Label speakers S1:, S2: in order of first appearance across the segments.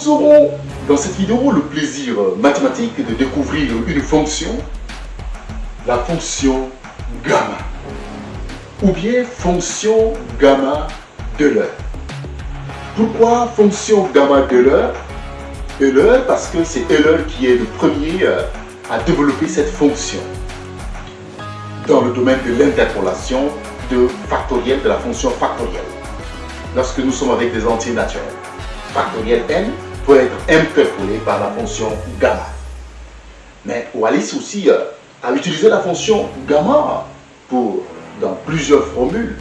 S1: Nous aurons dans cette vidéo le plaisir mathématique de découvrir une fonction, la fonction gamma, ou bien fonction gamma de l'heure. Pourquoi fonction gamma de l'heure? Euler parce que c'est Euler qui est le premier euh, à développer cette fonction dans le domaine de l'interpolation de factoriel de la fonction factorielle. Lorsque nous sommes avec des entiers naturels, factoriel n peut être interpolé par la fonction gamma. Mais Wallis aussi euh, a utilisé la fonction gamma pour, dans plusieurs formules,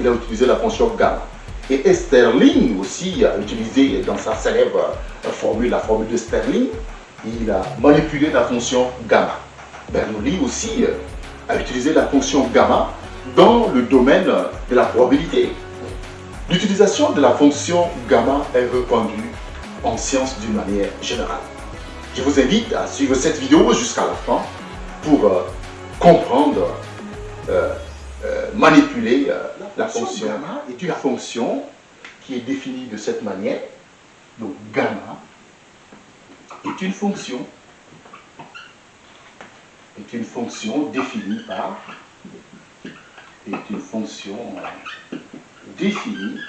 S1: il a utilisé la fonction gamma. Et Esterling aussi a utilisé dans sa célèbre formule, la formule de Sterling, il a manipulé la fonction gamma. Bernoulli aussi euh, a utilisé la fonction gamma dans le domaine de la probabilité. L'utilisation de la fonction gamma est répandue en science d'une manière générale. Je vous invite à suivre cette vidéo jusqu'à la fin pour euh, comprendre euh, euh, manipuler la fonction gamma est une fonction qui est définie de cette manière. Donc gamma est une fonction est une fonction définie par est une fonction définie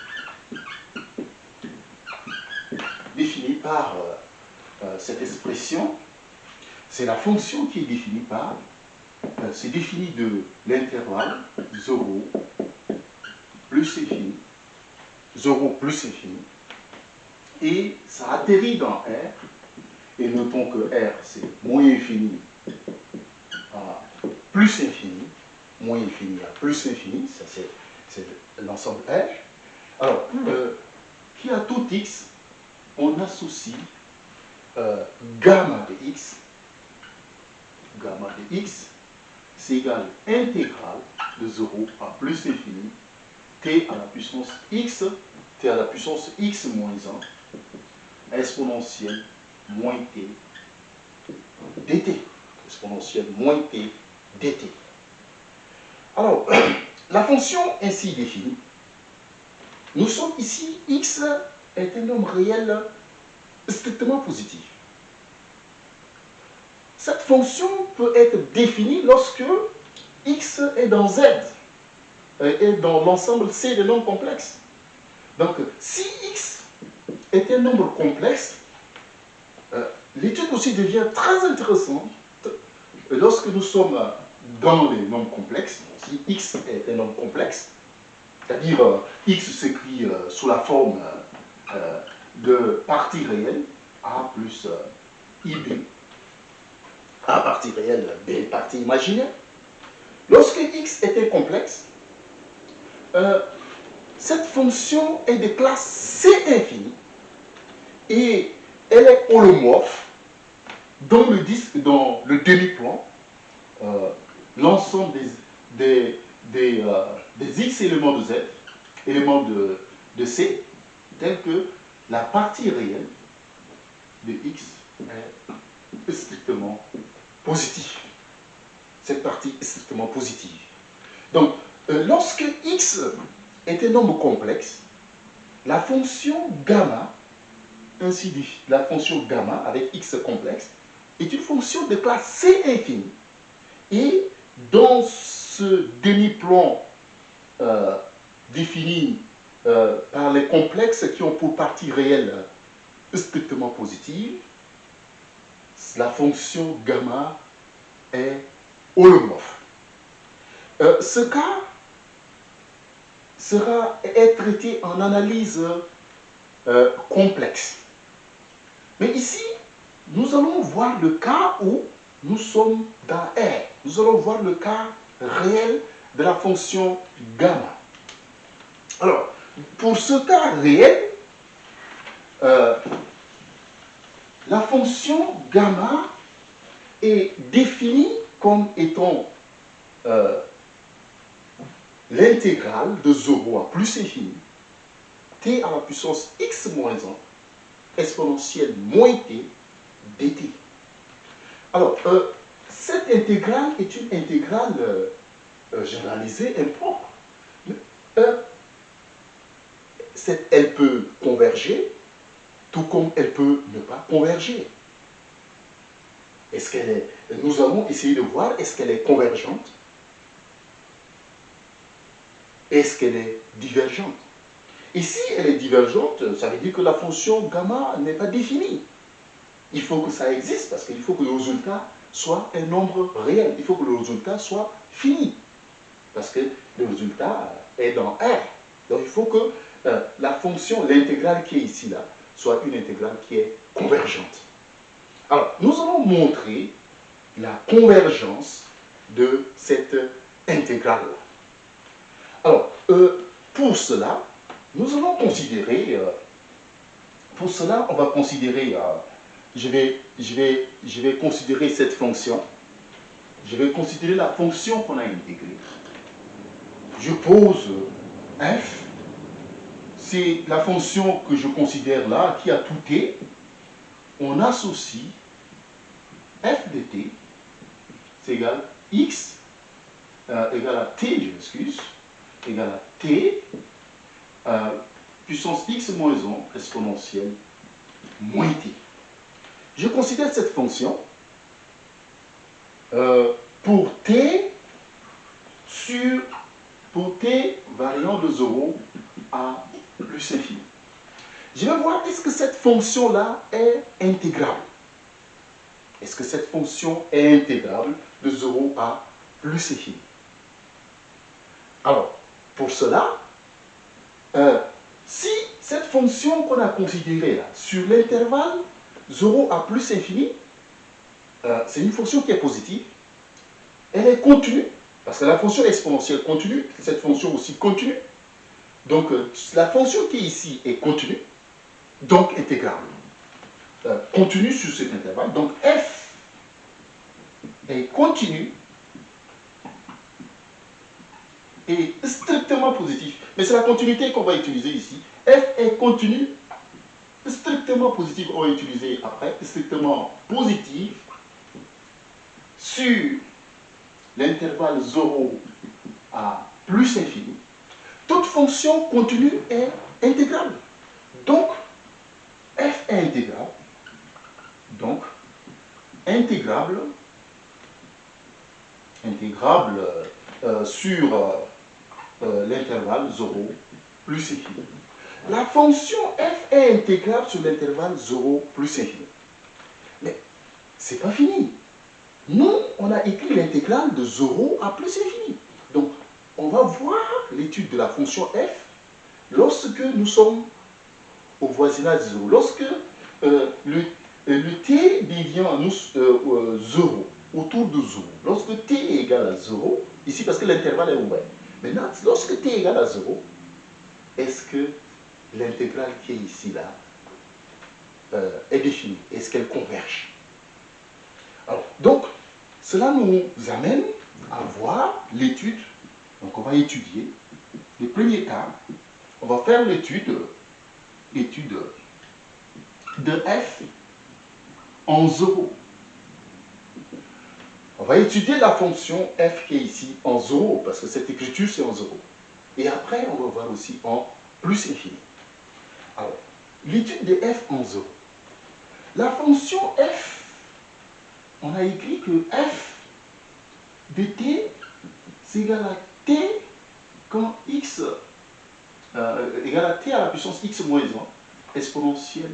S1: définie par cette expression c'est la fonction qui est définie par euh, c'est défini de l'intervalle 0 plus infini, 0 plus infini, et ça atterrit dans R, et notons que R c'est moins infini à plus infini, moins infini à plus infini, ça c'est l'ensemble R. Alors, euh, qui a tout x, on associe euh, gamma de x, gamma de x, c'est égal intégrale de 0 à plus infini, t à la puissance x, t à la puissance x moins 1, exponentielle moins t dt, exponentielle moins t dt. Alors, la fonction ainsi définie, nous sommes ici, x est un nombre réel strictement positif. Cette fonction peut être définie lorsque x est dans z et dans l'ensemble C des nombres complexes. Donc, si x est un nombre complexe, euh, l'étude aussi devient très intéressante lorsque nous sommes dans les nombres complexes. Si x est un nombre complexe, c'est-à-dire euh, x s'écrit euh, sous la forme de partie réelle, a plus ib, a partie réelle, B partie imaginaire. Lorsque x un complexe, euh, cette fonction est de classe C infinie et elle est holomorphe dans le disque, dans le demi-plan, euh, l'ensemble des, euh, x éléments de z, éléments de C, tel que la partie réelle de x est strictement positif. Cette partie est strictement positive. Donc, euh, lorsque x est un nombre complexe, la fonction gamma, ainsi dit, la fonction gamma avec x complexe, est une fonction de classe C infinie. Et dans ce demi-plan euh, défini euh, par les complexes qui ont pour partie réelle strictement positive, la fonction gamma est holomorphe. Euh, ce cas sera est traité en analyse euh, complexe. Mais ici, nous allons voir le cas où nous sommes dans R. Nous allons voir le cas réel de la fonction gamma. Alors, pour ce cas réel, euh, la fonction gamma est définie comme étant euh, l'intégrale de 0 à plus infini, t à la puissance x moins 1, exponentielle moins t, dt. Alors, euh, cette intégrale est une intégrale généralisée impropre. Elle peut converger tout comme elle peut ne pas converger. Est-ce qu'elle est, nous allons essayer de voir est-ce qu'elle est convergente? Est-ce qu'elle est divergente? Et si elle est divergente, ça veut dire que la fonction gamma n'est pas définie. Il faut que ça existe parce qu'il faut que le résultat soit un nombre réel. Il faut que le résultat soit fini. Parce que le résultat est dans R. Donc il faut que euh, la fonction, l'intégrale qui est ici, là, soit une intégrale qui est convergente. Alors, nous allons montrer la convergence de cette intégrale. Alors, euh, pour cela, nous allons considérer, euh, pour cela, on va considérer, je, vais, je, vais, je vais considérer cette fonction, je vais considérer la fonction qu'on a intégrée. Je pose f, c'est la fonction que je considère là, qui a tout t, on associe f de t, c'est égal x, euh, égal à t, je m'excuse, égal à t, euh, puissance x moins 1 exponentielle moins t. Je considère cette fonction euh, pour t sur t variant de 0 à plus infini. Je vais voir est-ce que cette fonction-là est intégrable? Est-ce que cette fonction est intégrable de 0 à plus infini Alors, pour cela, euh, si cette fonction qu'on a considérée là, sur l'intervalle 0 à plus infini, euh, c'est une fonction qui est positive, elle est continue, parce que la fonction exponentielle continue, cette fonction aussi continue. Donc, euh, la fonction qui est ici est continue, donc intégrable, euh, continue sur cet intervalle. Donc f est continu et strictement positif. Mais c'est la continuité qu'on va utiliser ici. f est continu, strictement positif, on va utiliser après, strictement positif sur l'intervalle 0 à plus infini. Toute fonction continue est intégrable. Donc, f est intégrable. Donc, intégrable, intégrable euh, sur euh, euh, l'intervalle 0 plus infini. La fonction f est intégrable sur l'intervalle 0 plus infini. Mais c'est pas fini. Nous, on a écrit l'intégrale de 0 à plus infini. Donc, on va voir l'étude de la fonction f lorsque nous sommes au voisinage de 0. Lorsque euh, le, euh, le, t devient nous, 0, euh, autour de 0, lorsque t est égal à 0, ici parce que l'intervalle est ouvert, maintenant, lorsque t est égal à 0, est-ce que l'intégrale qui est ici, là, est définie? Est-ce qu'elle converge? Alors, donc, cela nous amène à voir l'étude. Donc, on va étudier les premiers cas. On va faire l'étude étude de f en 0. On va étudier la fonction f qui est ici en 0, parce que cette écriture c'est en 0. Et après, on va voir aussi en plus infini. Alors, l'étude de f en 0. La fonction f, on a écrit que f de t, c'est égal à t quand x euh, égale à t à la puissance x moins 1 exponentielle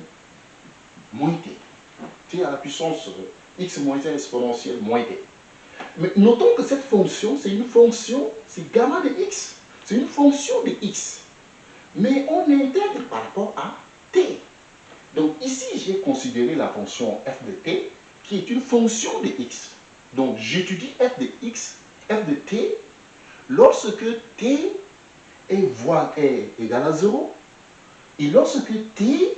S1: moins t. t à la puissance x moins 1 exponentielle moins t. Mais notons que cette fonction, c'est une fonction, c'est gamma de x. C'est une fonction de x. Mais on intègre par rapport à t. Donc ici, j'ai considéré la fonction f de t, qui est une fonction de x. Donc j'étudie f de x, f de t, lorsque t est, est égal à 0, et lorsque t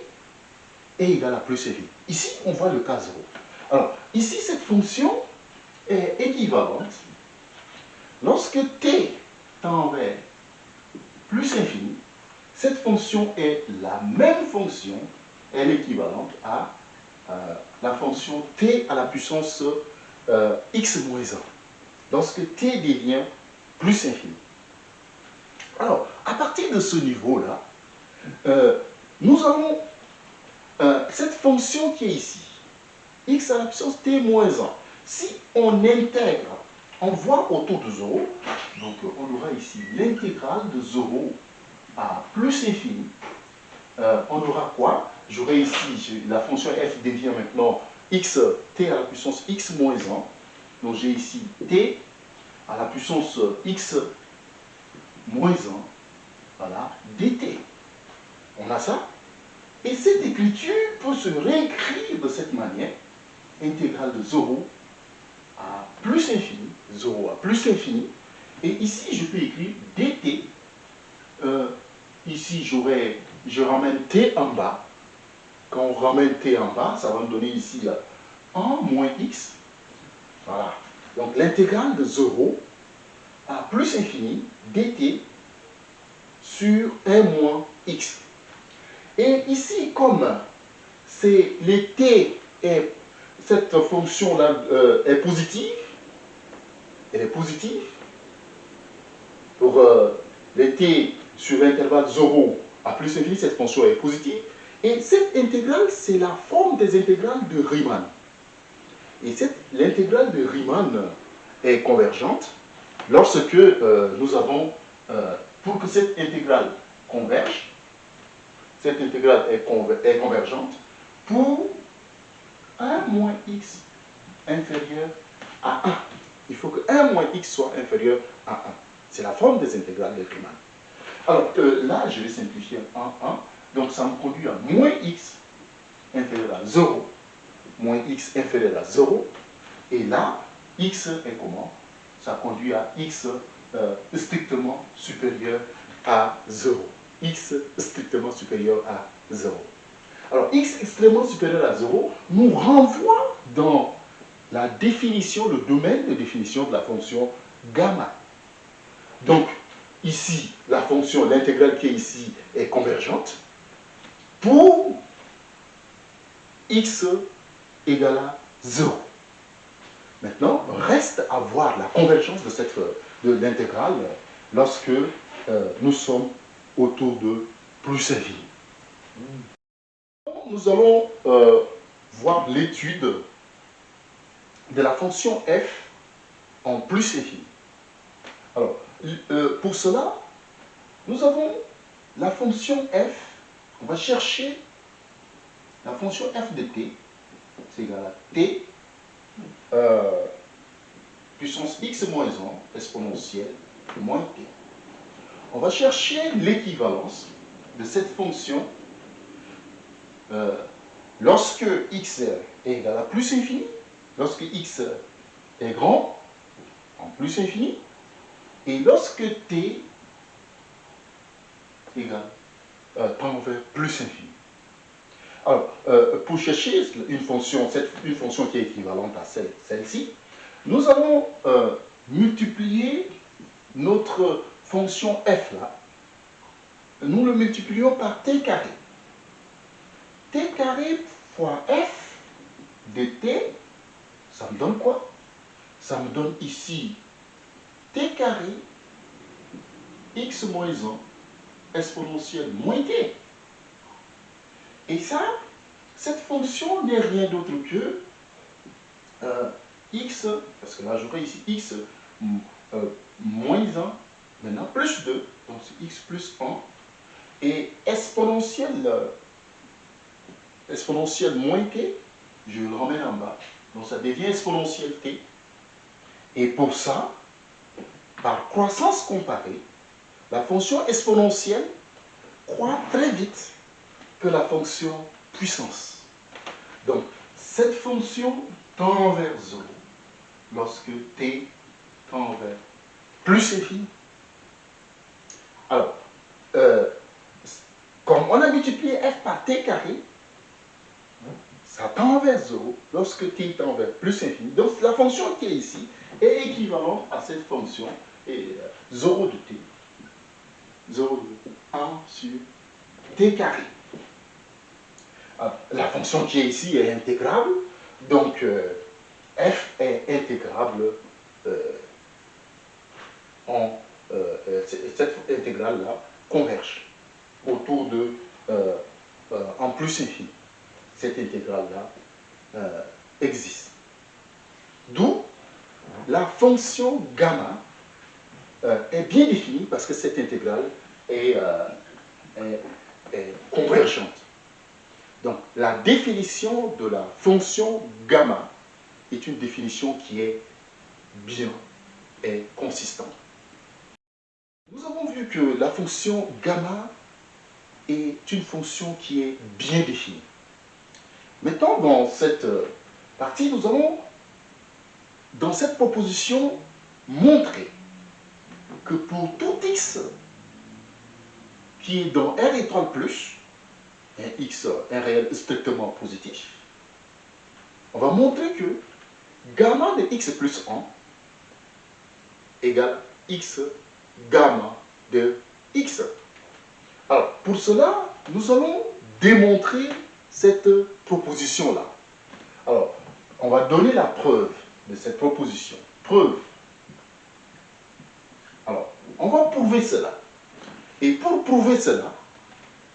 S1: est égal à plus infini. Ici, on voit le cas 0. Alors, ici, cette fonction est équivalente. Lorsque t tend vers plus infini, cette fonction est la même fonction, elle est équivalente à la fonction t à la puissance euh, x moins 1. Lorsque t devient plus infini. Alors, à partir de ce niveau-là, euh, nous euh, cette fonction qui est ici, x à la puissance t moins 1, si on intègre, on voit autour de 0, donc on aura ici l'intégrale de 0 à plus infini. Euh, on aura quoi? J'aurai ici, la fonction f devient maintenant x t à la puissance x moins 1. Donc j'ai ici t à la puissance x moins 1, voilà, dt. On a ça. Et cette écriture peut se réécrire de cette manière, intégrale de 0 à plus infini, 0 à plus infini, et ici je peux écrire dt, euh, ici je ramène t en bas, quand on ramène t en bas, ça va me donner ici 1 moins x, voilà, donc l'intégrale de 0 à plus infini dt sur 1 moins x. Et ici, comme c'est les t est, cette fonction-là euh, est positive, elle est positive, pour euh, les t sur l'intervalle 0 à plus infini, cette fonction est positive, et cette intégrale, c'est la forme des intégrales de Riemann. Et l'intégrale de Riemann est convergente lorsque euh, nous avons, euh, pour que cette intégrale converge, cette intégrale est, convergente pour 1 moins x inférieur à 1. Il faut que 1 moins x soit inférieur à 1. C'est la forme des intégrales de Riemann. Alors euh, là, je vais simplifier en 1. Donc ça me conduit à moins x inférieur à 0 moins x inférieur à 0. Et là, x est comment? Ça conduit à x euh, strictement supérieur à 0. x strictement supérieur à 0. Alors, x extrêmement supérieur à 0 nous renvoie dans la définition, le domaine de définition de la fonction gamma. Donc, ici, la fonction, l'intégrale qui est ici, est convergente pour x égale à 0. Maintenant, reste à voir la convergence de, cette, de l'intégrale lorsque euh, nous sommes autour de plus infini. Nous allons euh, voir l'étude de la fonction f en plus infini. Alors, euh, pour cela, nous avons la fonction f, on va chercher la fonction f de t, c'est égal à t euh, puissance x moins 1 exponentielle moins t. On va chercher l'équivalence de cette fonction euh, lorsque x est égal à plus infini, lorsque x est grand, en plus infini, et lorsque t égale euh, tend vers plus infini. Alors, euh, pour chercher une fonction, une fonction qui est équivalente à celle-ci, nous allons euh, multiplier notre fonction f là. Nous le multiplions par t carré. t carré fois f de t, ça me donne quoi? Ça me donne ici t carré x moins 1 exponentielle moins t. Et ça, cette fonction n'est rien d'autre que euh, x, parce que là j'aurai ici x euh, moins 1, maintenant plus 2, donc c'est x plus 1, et exponentielle, exponentielle moins t, je le remets en bas, donc ça devient exponentielle t. Et pour ça, par croissance comparée, la fonction exponentielle croît très vite la fonction puissance. Donc, cette fonction tend vers 0 lorsque t tend vers plus infini. Alors, euh, comme on a multiplié f par t carré, ça tend vers 0 lorsque t tend vers plus infini. Donc, la fonction qui est ici est équivalente à cette fonction et 0 euh, de t. 0 de 1 sur t carré. Ah, la fonction qui est ici est intégrable, donc euh, f est intégrable euh, en euh, cette intégrale-là converge autour de en plus infini. cette intégrale-là existe. D'où la fonction gamma est bien définie parce que cette intégrale est, est convergente. Donc, la définition de la fonction gamma est une définition qui est bien et consistante. Nous avons vu que la fonction gamma est une fonction qui est bien définie. Maintenant, dans cette partie, nous allons, dans cette proposition, montrer que pour tout x qui est dans R étoile plus, un x, un réel strictement positif, on va montrer que gamma de x plus 1 égale x gamma de x. Alors, pour cela, nous allons démontrer cette proposition-là. Alors, on va donner la preuve de cette proposition. Preuve. On va prouver cela. Et pour prouver cela,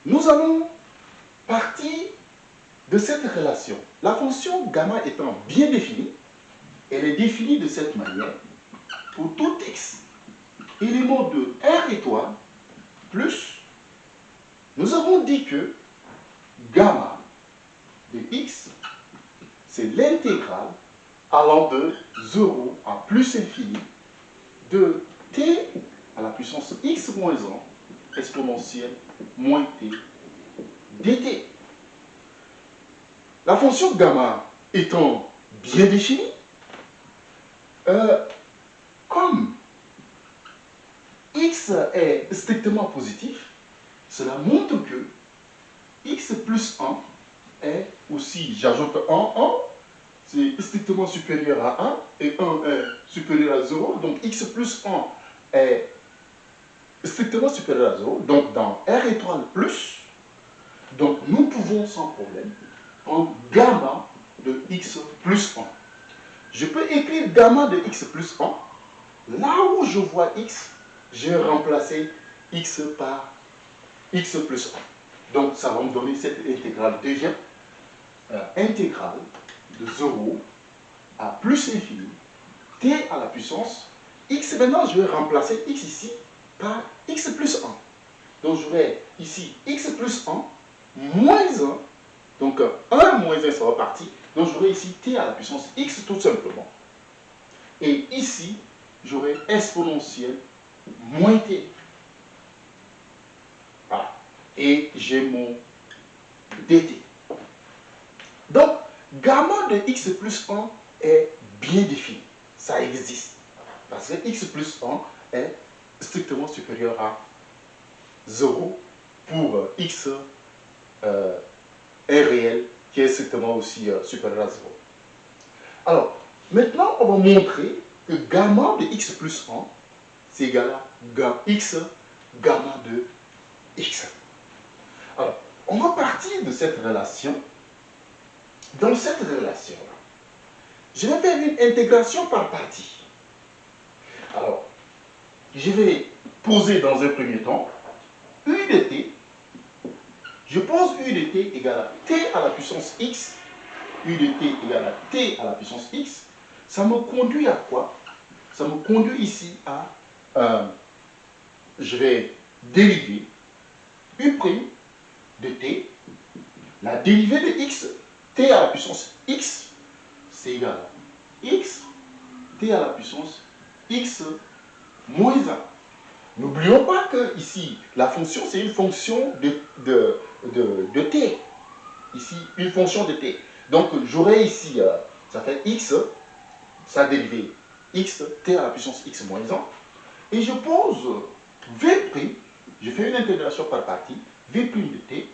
S1: nous allons partir de cette relation. La fonction gamma étant bien définie, elle est définie de cette manière pour tout x élément de R étoile plus, nous avons dit que gamma de x, c'est l'intégrale allant de 0 à plus infini de t à la puissance x moins 1 exponentielle moins t dt. La fonction gamma étant bien définie, euh, comme x est strictement positif, cela montre que x plus 1 est aussi, j'ajoute 1, 1, c'est strictement supérieur à 1, et 1 est supérieur à 0, donc x plus 1 est strictement supérieur à 0, donc dans R étoile plus, donc nous pouvons sans problème prendre gamma de x plus 1. Je peux écrire gamma de x plus 1, là où je vois x, je vais remplacer x par x plus 1. Donc ça va me donner cette intégrale deuxième, euh, intégrale de 0 à plus infini, t à la puissance x. Maintenant, je vais remplacer x ici par x plus 1. Donc j'aurai ici x plus 1 moins 1. Donc 1 moins 1, ça va partir. Donc j'aurai ici t à la puissance x tout simplement. Et ici, j'aurai exponentielle moins t. Voilà. Et j'ai mon dt. Donc, gamma de x plus 1 est bien défini. Ça existe. Parce que x plus 1 est strictement supérieur à 0 pour x euh, réel qui est strictement aussi euh, supérieur à 0. Alors, maintenant, on va montrer que gamma de x plus 1 c'est égal à x gamma de x. Alors, on va partir de cette relation. Dans cette relation-là, je vais faire une intégration par partie. Alors, je vais poser dans un premier temps u de t. Je pose u de t égale à t à la puissance x. u de t égale à t à la puissance x. Ça me conduit à quoi? Ça me conduit ici à euh, je vais dériver u' de t, la dérivée de x, t à la puissance x, c'est égal à x, t à la puissance x moins 1. N'oublions pas que ici, la fonction, c'est une fonction de, t. Ici, une fonction de t. Donc, j'aurai ici, euh, ça fait x, sa dérivée x, t à la puissance x moins 1 et je pose V', je fais une intégration par partie, V' de t,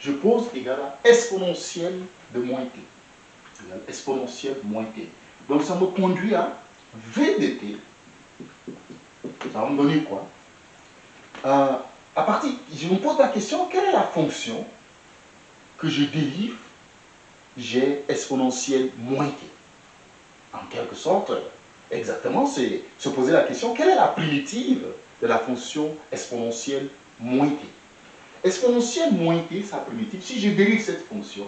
S1: je pose égal à exponentielle de moins t. exponentielle moins t. Donc ça me conduit à V de t. Va me donner quoi euh, À partir, je me pose la question, quelle est la fonction que je dérive J'ai exponentielle moins t. En quelque sorte, exactement, c'est se poser la question, quelle est la primitive de la fonction exponentielle moins t Exponentielle moins t, sa primitive, si je dérive cette fonction,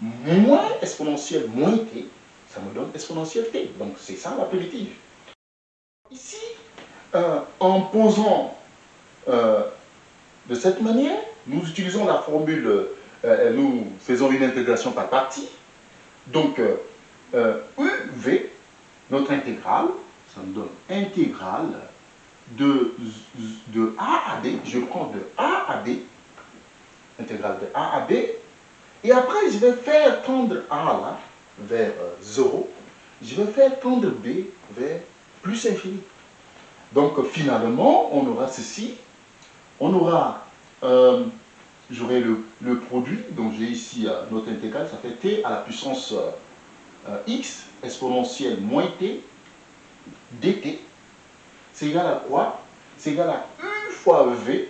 S1: moins exponentielle moins t, ça me donne exponentielle t. Donc c'est ça la primitive. Ici, euh, en posant euh, de cette manière, nous utilisons la formule, euh, nous faisons une intégration par partie. Donc, UV, notre intégrale, ça me donne intégrale de, A à B, je prends de A à B, intégrale de A à B, et après je vais faire tendre A là, vers 0, je vais faire tendre B vers plus infini. Donc finalement, on aura ceci, on aura, euh, j'aurai le, produit, donc j'ai ici euh, notre intégrale, ça fait t à la puissance euh, x exponentielle moins t dt. C'est égal à quoi? C'est égal à u fois v.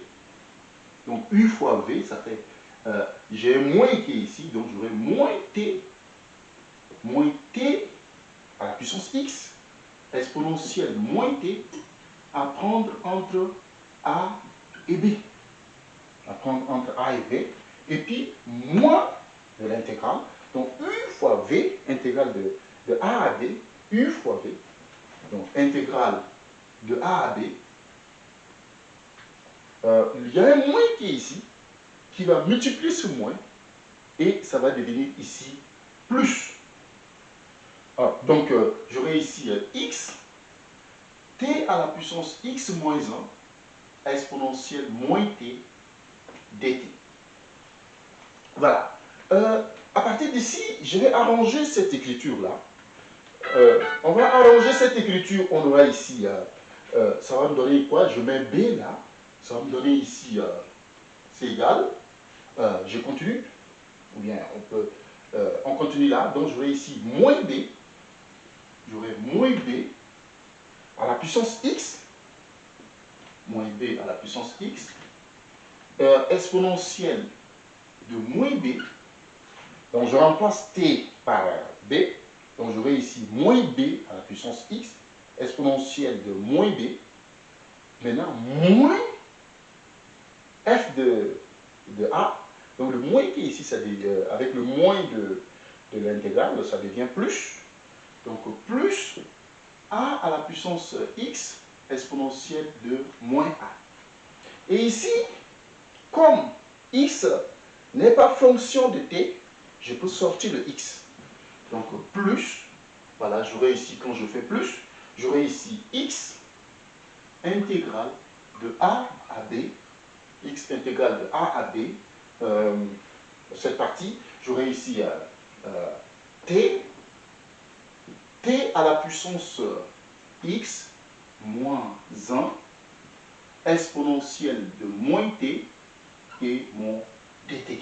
S1: Donc u fois v, ça fait, j'ai moins est ici, donc j'aurai moins t, moins t à la puissance x exponentielle moins t à prendre entre A et B. À prendre entre A et B. Et puis, moins de l'intégrale. Donc, U fois V, intégrale de, de A à B, U fois V. Donc, intégrale de A à B. Euh, il y a un moins qui est ici, qui va multiplier ce moins, et ça va devenir ici plus. Ah, donc, euh, j'aurai ici euh, x t à la puissance x moins 1 exponentielle moins t dt. Voilà. Euh, à partir d'ici, je vais arranger cette écriture-là. Euh, on va arranger cette écriture, on aura ici, euh, ça va me donner quoi? Je mets B là, ça va me donner ici, c'est égal. je continue, ou bien on peut, on continue là, donc j'aurai ici moins B, j'aurai moins B, à la puissance x, moins b à la puissance x, euh, exponentielle de moins b. Donc je remplace t par b. Donc j'aurai ici moins b à la puissance x, exponentielle de moins b. Maintenant, moins f de, de a. Donc le moins qui ici, ça euh, avec le moins de, de l'intégrale, ça devient plus. Donc plus a à la puissance x exponentielle de moins a. Et ici, comme x n'est pas fonction de t, je peux sortir le x. Donc plus, voilà, j'aurai ici, quand je fais plus, j'aurai ici x intégrale de a à b, x intégrale de a à b, euh, cette partie, j'aurai ici euh, euh, t t à la puissance x moins 1 exponentielle de moins t et mon dt.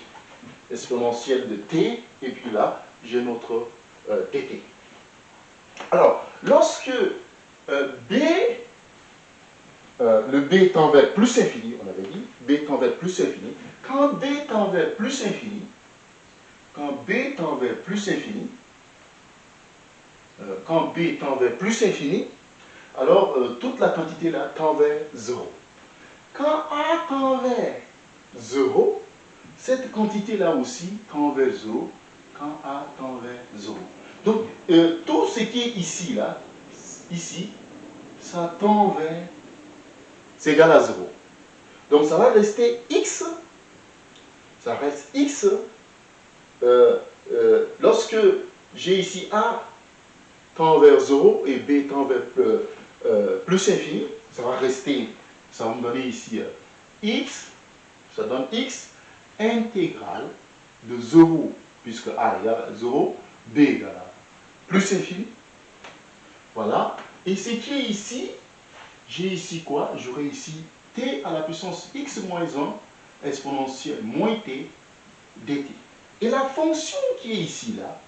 S1: Exponentielle de t, et puis là, j'ai notre euh, dt. Alors, lorsque euh, b, euh, le b tend vers plus infini, on avait dit, b tend vers plus infini, quand b tend vers plus infini, quand b tend vers plus infini, euh, quand B tend vers plus infini, alors euh, toute la quantité là tend vers 0. Quand A tend vers 0, cette quantité là aussi tend vers 0 quand A tend vers 0. Donc, euh, tout ce qui est ici, là, ici, ça tend vers, c'est égal à 0. Donc, ça va rester x, ça reste x, lorsque j'ai ici A tend vers 0 et b tend vers euh, euh, plus infini, ça va rester, ça va me donner ici euh, x, ça donne x intégrale de 0, puisque a égale à 0, b égale à plus infini. Voilà. Et ce qui est ici, j'ai ici quoi? J'aurai ici t à la puissance x moins 1 exponentielle moins t dt. Et la fonction qui est ici, là,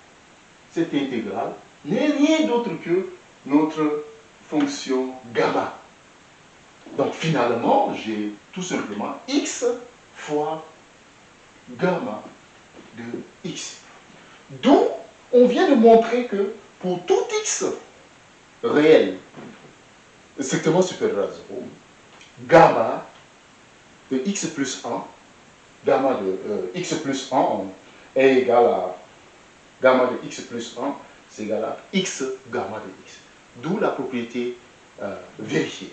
S1: cette intégrale, n'est rien d'autre que notre fonction gamma. Donc finalement, j'ai tout simplement x fois gamma de x. D'où on vient de montrer que pour tout x réel strictement supérieur à 0, gamma de x plus 1, gamma de euh, x plus 1 est égal à gamma de x plus 1, c'est égal à x gamma de x. D'où la propriété euh, vérifiée.